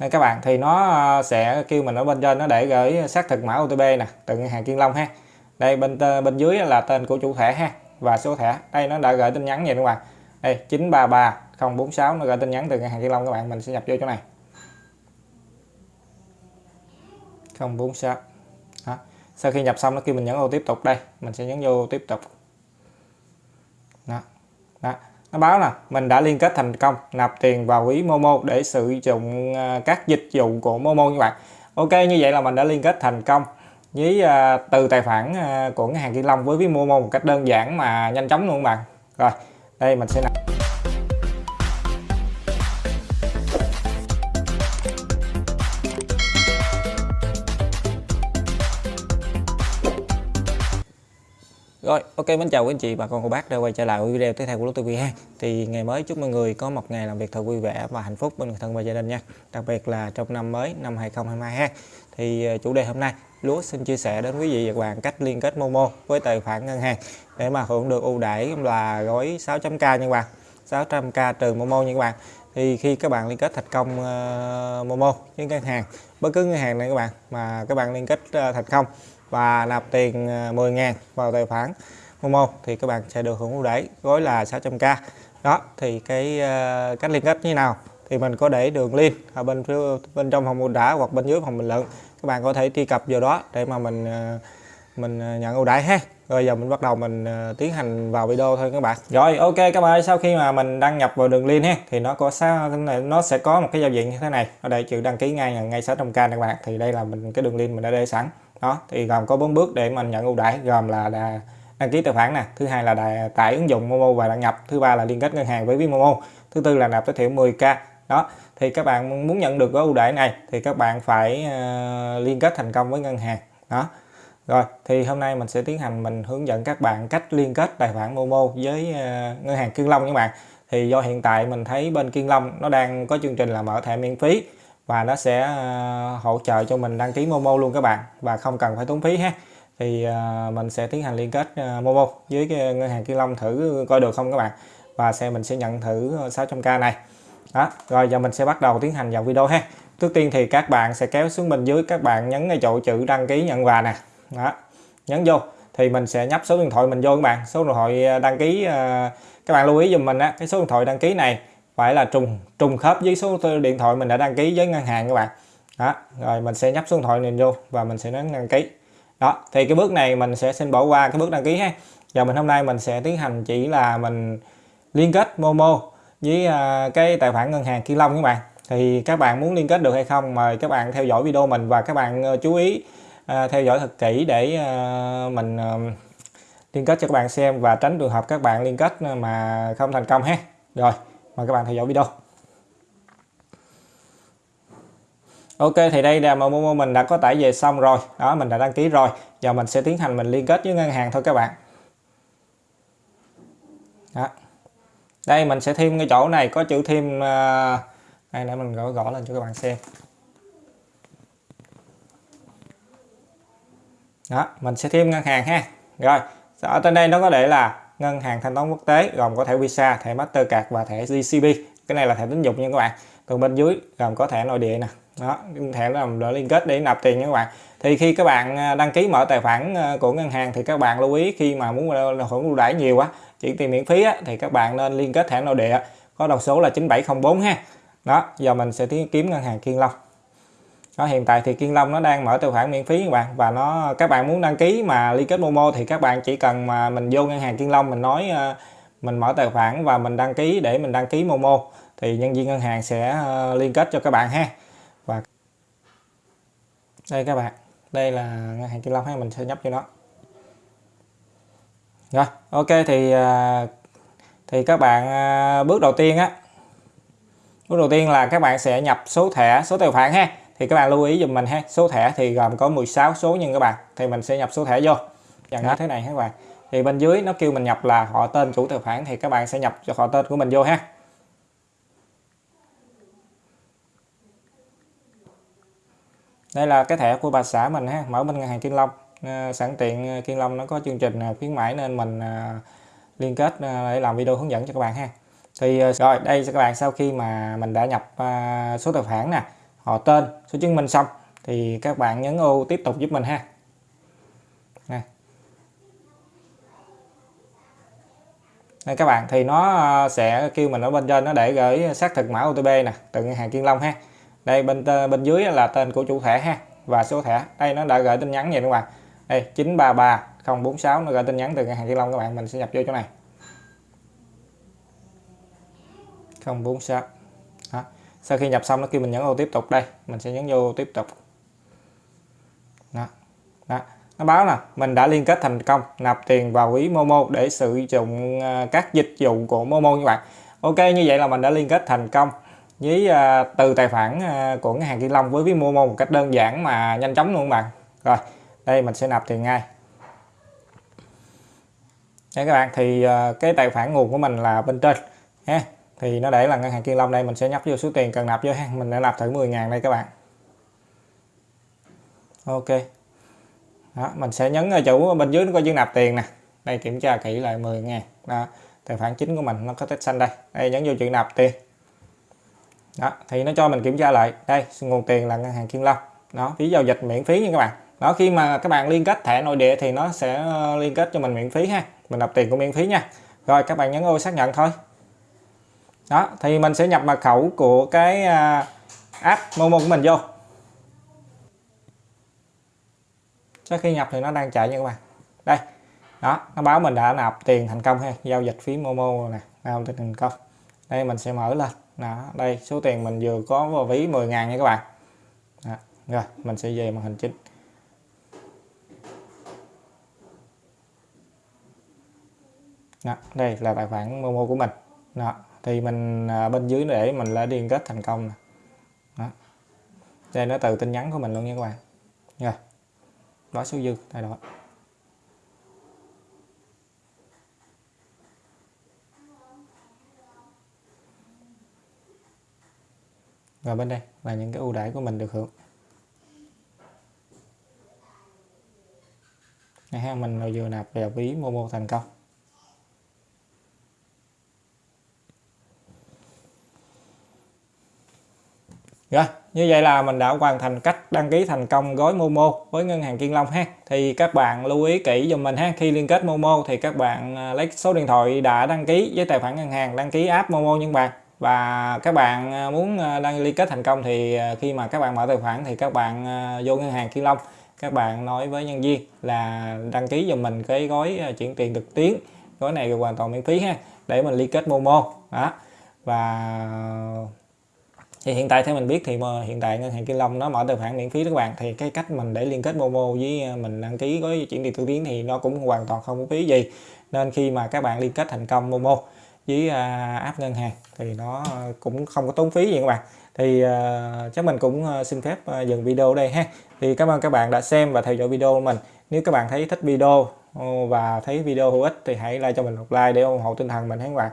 đây các bạn, thì nó ờ, sẽ kêu mình ở bên trên nó để gửi xác thực mã OTP nè, từ ngân hàng Kiên Long ha. Đây, bên bên dưới là tên của chủ thẻ ha, và số thẻ. Đây, nó đã gửi tin nhắn vậy các bạn. Đây 933 046 nó gửi tin nhắn từ ngân hàng Kiên Long các bạn, mình sẽ nhập vô chỗ này. 046 đó. sau khi nhập xong nó kêu mình nhấn ô tiếp tục. Đây, mình sẽ nhấn vô tiếp tục. Đó đó nó báo là mình đã liên kết thành công nạp tiền vào ví Momo để sử dụng à, các dịch vụ của Momo các bạn Ok như vậy là mình đã liên kết thành công với uh, từ tài khoản uh, của ngân hàng Kim Long với ví Momo một cách đơn giản mà nhanh chóng luôn các bạn. Rồi đây mình sẽ nạp Rồi, ok mến chào quý anh chị bà con cô bác đã quay trở lại với video tiếp theo của Lúc TV ha. Thì ngày mới chúc mọi người có một ngày làm việc thật vui vẻ và hạnh phúc bên người thân và gia đình nha. Đặc biệt là trong năm mới năm 2022 ha. Thì ờ, chủ đề hôm nay Lúa xin chia sẻ đến quý vị và các bạn cách liên kết Momo với tài khoản ngân hàng để mà hưởng được ưu đãi là gói 600k nha các bạn. 600k trừ Momo nha các bạn. Thì khi các bạn liên kết thành công uh, Momo với ngân hàng, bất cứ ngân hàng này các bạn mà các bạn liên kết ờ, uh, thành công và nạp tiền ờ, 10.000 vào tài khoản Momo thì các bạn sẽ được hưởng ưu đãi gói là 600k đó thì cái uh, cách liên kết như nào thì mình có để đường link ở bên phía bên trong phòng mô tả hoặc bên dưới phòng bình luận. Các bạn có thể truy cập vào đó để mà mình uh, mình à, nhận ưu đãi ha. Rồi giờ mình bắt đầu mình à, tiến hành vào video thôi các bạn. Rồi ok các bạn sau khi mà mình đăng nhập vào đường link ha thì nó có sao nó sẽ có một cái giao diện như thế này. Ở đây chữ đăng ký ngay ngay 600k các bạn. Thì đây là mình cái đường link mình đã để sẵn. Đó thì gồm có bốn bước để mình nhận ưu đãi gồm là, là đăng ký tài khoản nè thứ hai là đài, tải ứng dụng Momo và đăng nhập thứ ba là liên kết ngân hàng với ví Momo thứ tư là nạp tối thiểu 10k đó thì các bạn muốn nhận được gói ưu đãi này thì các bạn phải uh, liên kết thành công với ngân hàng. Đó rồi thì hôm nay mình sẽ tiến hành mình hướng dẫn các bạn cách liên kết tài khoản Momo với uh, ngân hàng Kiên Long các bạn. Thì do hiện tại mình thấy bên Kiên Long nó đang có chương trình là mở thẻ miễn phí và nó sẽ uh, hỗ trợ cho mình đăng ký Momo luôn các bạn và không cần phải tốn phí ha. Thì uh, mình sẽ tiến hành liên kết Momo với cái ngân hàng Kiên Long thử coi được không các bạn. Và xe mình sẽ nhận thử 600k này. Đó rồi giờ mình sẽ bắt đầu tiến hành vào video ha. Trước tiên thì các bạn sẽ kéo xuống bên dưới các bạn nhấn cái chỗ chữ đăng ký nhận quà nè đó, nhấn vô. Thì mình sẽ nhấp số điện thoại mình vô các bạn. Số điện thoại à, đăng ký à, các bạn lưu ý dùm mình á, cái số điện thoại đăng ký này phải là trùng trùng khớp với số điện thoại mình đã đăng ký với ngân hàng các bạn. Đó, rồi mình sẽ nhấp số điện thoại mình vô và mình sẽ nhấn đăng ký. Đó, thì cái bước này mình sẽ xin bỏ qua cái bước đăng ký ha. Và mình hôm nay mình sẽ tiến hành chỉ là mình liên kết Momo với à, cái tài khoản ngân hàng Kiên Long các bạn. Thì các bạn muốn liên kết được hay không, mời các bạn theo dõi video mình và các bạn ờ, chú ý À, theo dõi thật kỹ để à, mình à, liên kết cho các bạn xem và tránh trường hợp các bạn liên kết mà không thành công ha. Rồi, mời các bạn theo dõi video. Ok, thì đây là Momo mình đã có tải về xong rồi. Đó, mình đã đăng ký rồi. Giờ mình sẽ tiến hành mình liên kết với ngân hàng thôi các bạn. Đó. đây, mình sẽ thêm cái chỗ này, có chữ thêm đây để mình gõ gõ lên cho các bạn xem. Đó mình sẽ thêm ngân hàng ha rồi ở trên đây nó có để là ngân hàng thanh toán quốc tế gồm có thẻ Visa, thẻ Mastercard và thẻ GCB. Cái này là thẻ tín dụng nha các bạn. Còn bên dưới gồm có thẻ nội địa nè. Đó, thẻ làm để liên kết để nạp tiền nha các bạn. Thì khi các bạn à, đăng ký mở tài khoản à, của ngân hàng thì các bạn lưu ý khi mà muốn hưởng ưu đãi nhiều quá, chuyển tiền miễn phí á, thì các bạn nên liên kết thẻ nội địa có đầu số là 9704 ha. Đó, giờ mình sẽ kiếm ngân hàng Kiên Long đó, hiện tại thì Kiên Long nó đang mở tài khoản miễn phí các bạn. Và nó các bạn muốn đăng ký mà liên kết Momo thì các bạn chỉ cần mà mình vô ngân hàng Kiên Long mình nói ờ, mình mở tài khoản và mình đăng ký để mình đăng ký Momo thì nhân viên ngân hàng sẽ ờ, liên kết cho các bạn ha. Và đây các bạn đây là ngân hàng Kiên Long ha mình sẽ nhấp cho nó. Rồi ok thì ờ, thì các bạn bước đầu tiên á bước đầu tiên là các bạn sẽ nhập số thẻ số tài khoản ha thì các bạn lưu ý dùm mình ha. Số thẻ thì gồm có 16 số nhân các bạn. Thì mình sẽ nhập số thẻ vô. Dạng như thế này các bạn. Thì bên dưới nó kêu mình nhập là họ tên chủ tài khoản thì các bạn sẽ nhập cho họ tên của mình vô ha. Đây là cái thẻ của bà xã mình ha mở bên ngân hàng Kiên Long. À, sẵn tiện ờ, Kiên Long nó có chương trình ờ, khuyến mãi nên mình liên kết để làm video hướng dẫn cho các bạn ha. Thì rồi đây các bạn sau khi mà mình đã nhập số tài khoản nè họ tên. Số chứng minh xong thì các bạn nhấn ô tiếp tục giúp mình ha. Này Đây các bạn, thì nó à, sẽ kêu mình ở bên trên nó để gửi xác thực mã OTP nè, từ ngân hàng Kiên Long ha. Đây, bên bên dưới là tên của chủ thẻ ha, và số thẻ. Đây, nó đã gửi tin nhắn vậy các bạn đây 933 046 nó gửi tin nhắn từ ngân hàng Kiên Long các bạn, mình sẽ nhập vô chỗ này. 046 sau khi nhập xong nó kêu mình nhấn ô tiếp tục đây mình sẽ nhấn vô tiếp tục đó. Đó. nó báo là mình đã liên kết thành công nạp tiền vào ví Momo để sử dụng à, các dịch vụ của Momo như bạn Ok như vậy là mình đã liên kết thành công với uh, từ tài khoản uh, của ngân hàng Kim Long với ví Momo một cách đơn giản mà nhanh chóng luôn bạn rồi đây mình sẽ nạp tiền ngay Đấy các bạn thì uh, cái tài khoản nguồn của mình là bên trên ha thì nó để là ngân hàng Kiên Long đây mình sẽ nhấp vô số tiền cần nạp vô ha. Mình đã nạp thử 10.000 đây các bạn. Ok. Đó, mình sẽ nhấn ở chỗ bên dưới nó có chữ nạp tiền nè. Đây kiểm tra kỹ lại 10 ngàn. Đó, tài khoản chính của mình nó có tích xanh đây. Đây nhấn vô chữ nạp tiền. Đó thì nó cho mình kiểm tra lại. Đây nguồn tiền là ngân hàng Kiên Long. Đó phí giao dịch miễn phí nha các bạn. Đó khi mà các bạn liên kết thẻ nội địa thì nó sẽ ờ, liên kết cho mình miễn phí ha. Mình nạp tiền cũng miễn phí nha. Rồi các bạn nhấn ô xác nhận thôi đó thì mình sẽ nhập mật khẩu của cái à, app Momo của mình vô. Sau khi nhập thì nó đang chạy nha các bạn. Đây đó nó báo mình đã nạp tiền thành công ha giao dịch phí Momo nè giao dịch thành công. Đây mình sẽ mở lên. Đó đây số tiền mình vừa có vào ví 10 ngàn nha các bạn. Đó. rồi mình sẽ về màn hình chính. Đó, đây là tài khoản Momo của mình. Đó thì mình à, bên dưới để mình đã liên kết thành công nè. Đó. đây nó từ tin nhắn của mình luôn nha các bạn. Rồi đó, số dư thay đổi rồi bên đây, là những cái ưu đãi của mình được hưởng. Ha, mình vừa nạp vào ví Momo thành công. Rồi, như vậy là mình đã hoàn thành cách đăng ký thành công gói Momo với ngân hàng Kiên Long ha. Thì các bạn lưu ý kỹ dùm mình ha, khi liên kết Momo thì các bạn à, lấy số điện thoại đã đăng ký với tài khoản ngân hàng, đăng ký app Momo những bạn. Và các bạn à, muốn à, đăng liên kết thành công thì khi mà các bạn mở tài khoản thì các bạn vô ngân hàng Kiên Long, các bạn nói với nhân viên là đăng ký dùm mình cái gói chuyển tiền trực tuyến. Gói này hoàn toàn miễn phí ha, để mình liên kết Momo. Đó. Và thì hiện tại theo mình biết thì mà hiện tại ngân hàng Kim Long nó mở tài khoản miễn phí các bạn. Thì cái cách mình để liên kết Momo với ờ, mình đăng ký gói chuyển tiền tự tiến thì nó cũng hoàn toàn không có phí gì. Nên khi mà các bạn liên kết thành công Momo với à, app ngân hàng thì nó cũng không có tốn phí gì các bạn. Thì uh, chắc mình cũng xin phép uh, dừng video đây ha. Thì cảm ơn các bạn đã xem và theo dõi video của mình. Nếu các bạn thấy thích video và thấy video hữu ích thì hãy like cho mình một like để ủng hộ tinh thần mình các bạn.